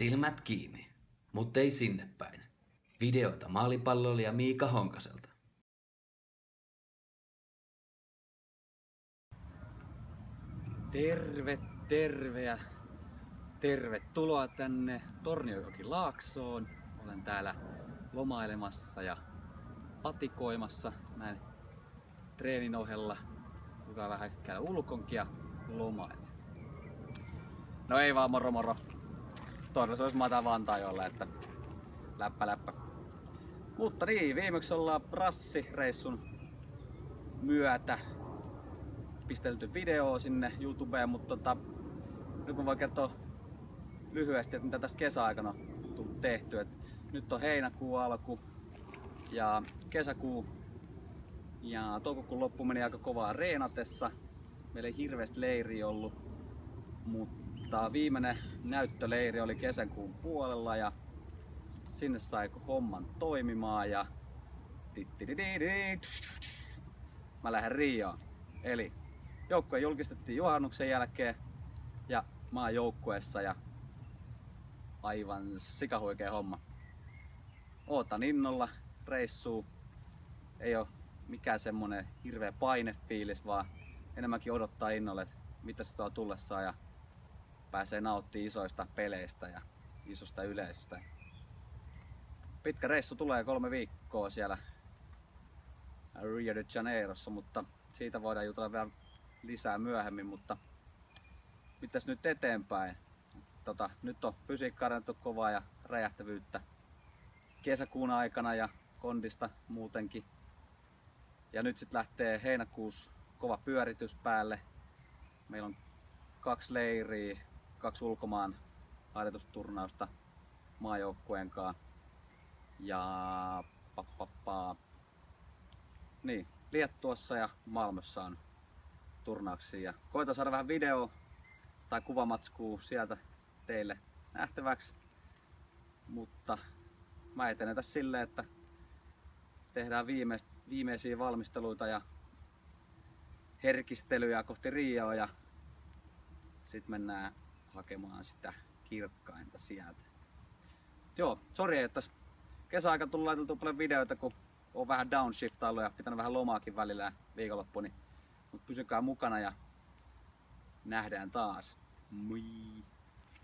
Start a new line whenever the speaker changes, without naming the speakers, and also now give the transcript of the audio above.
Silmät kiinni, mutta ei sinne päin. Videota maalipalloilija Miika Honkaselta.
Terve, terve ja tervetuloa tänne Torniojoki Laaksoon. Olen täällä lomailemassa ja patikoimassa näin treenin ohella. Hyvä vähän käydä ulkonkin ja lomailla. No ei vaan moro moro. Todellisuudessa mä otan Vantaajolle, että läppä läppä. Mutta niin, viimeksi ollaan prassireissun myötä pistelty video sinne YouTubeen, mutta tota, nyt mä voin kertoa lyhyesti, että mitä tässä kesäaikana on tehty. Et nyt on heinäkuu alku ja kesäkuu ja toukokuun loppu meni aika kovaa reenatessa. Meillä ei hirveästi leiri ollut, mutta viimeinen näyttöleiri oli kesäkuun puolella ja sinne sai homman toimimaan ja mä lähden Rioon. Eli joukkue julkistettiin juhannuksen jälkeen ja mä oon joukkueessa ja aivan sikahuikea homma. Ootan innolla reissuu. Ei oo mikään semmonen hirveä painefiilis, vaan enemmänkin odottaa innolle, että mitä se tuo tullessaan ja pääsee nauttimaan isoista peleistä ja isosta yleisöstä. Pitkä reissu tulee kolme viikkoa siellä Rio de Janeirossa, mutta siitä voidaan jutella vielä lisää myöhemmin, mutta mitäs nyt eteenpäin? Tota, nyt on fysiikka kovaa ja räjähtävyyttä kesäkuun aikana ja kondista muutenkin. Ja nyt sitten lähtee heinäkuussa kova pyöritys päälle. Meillä on kaksi leiriä, kaksi ulkomaan harjoitusturnausta maajoukkueen kanssa. Ja pappapaa. Niin, Liettuassa ja Malmössä on turnauksia. Ja koitan saada vähän video tai kuvamatskuu sieltä teille nähtäväksi. Mutta mä etenen tässä silleen, että tehdään viimeis, viimeisiä valmisteluita ja herkistelyjä kohti Rioa ja sitten mennään hakemaan sitä kirkkainta sieltä. Joo, sori, että kesäaika tullut laiteltu paljon videoita, kun on vähän downshiftailu ja pitänyt vähän lomaakin välillä viikonloppu, niin mutta pysykää mukana ja nähdään taas. Moi!